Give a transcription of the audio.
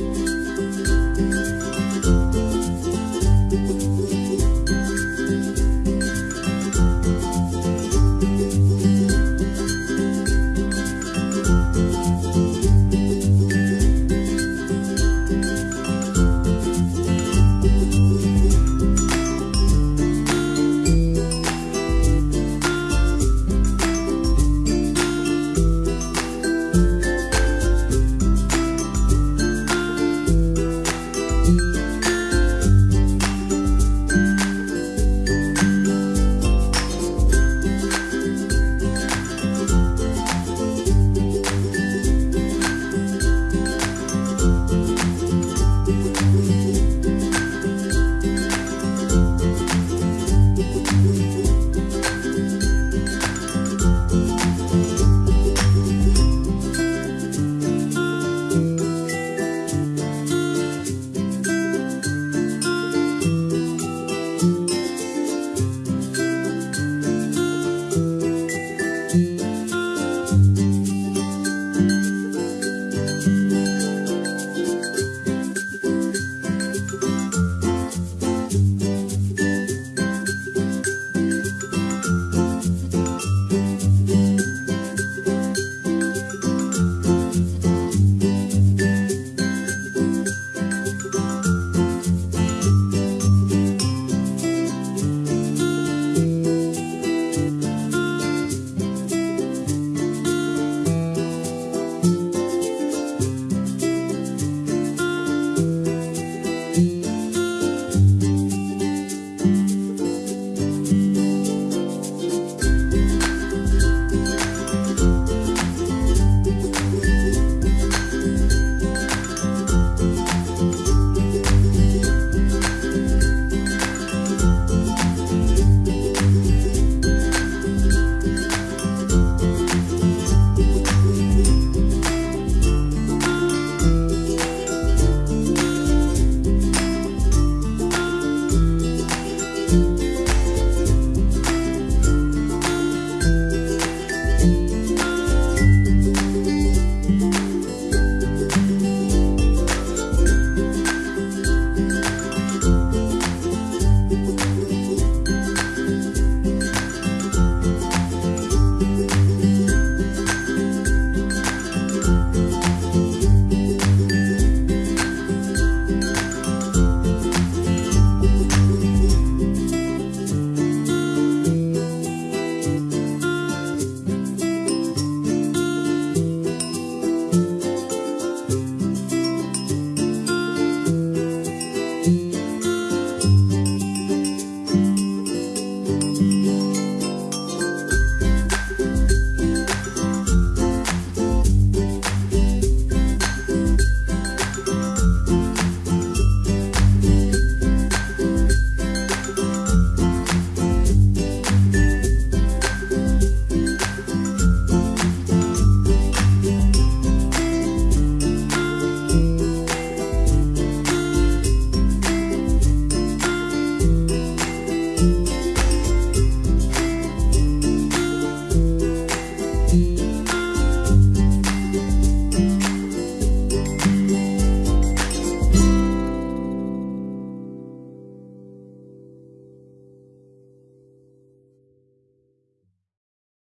Bye.